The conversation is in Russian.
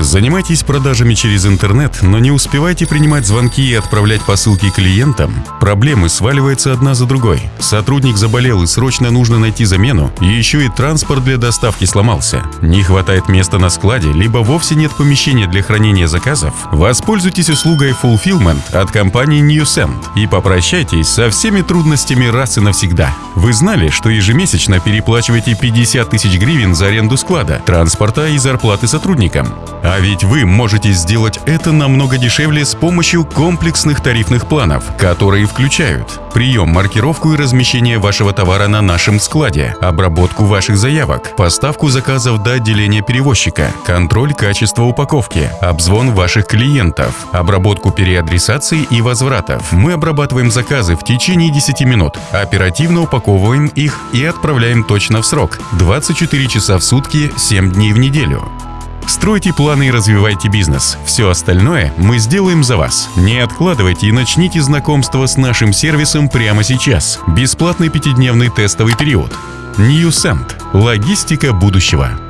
Занимайтесь продажами через интернет, но не успевайте принимать звонки и отправлять посылки клиентам? Проблемы сваливаются одна за другой. Сотрудник заболел и срочно нужно найти замену, и еще и транспорт для доставки сломался. Не хватает места на складе, либо вовсе нет помещения для хранения заказов? Воспользуйтесь услугой Fulfillment от компании NewSend и попрощайтесь со всеми трудностями раз и навсегда. Вы знали, что ежемесячно переплачиваете 50 тысяч гривен за аренду склада, транспорта и зарплаты сотрудникам? А ведь вы можете сделать это намного дешевле с помощью комплексных тарифных планов, которые включают прием, маркировку и размещение вашего товара на нашем складе, обработку ваших заявок, поставку заказов до отделения перевозчика, контроль качества упаковки, обзвон ваших клиентов, обработку переадресаций и возвратов. Мы обрабатываем заказы в течение 10 минут, оперативно упаковываем их и отправляем точно в срок – 24 часа в сутки, 7 дней в неделю. Стройте планы и развивайте бизнес. Все остальное мы сделаем за вас. Не откладывайте и начните знакомство с нашим сервисом прямо сейчас. Бесплатный пятидневный тестовый период. NewSend. Логистика будущего.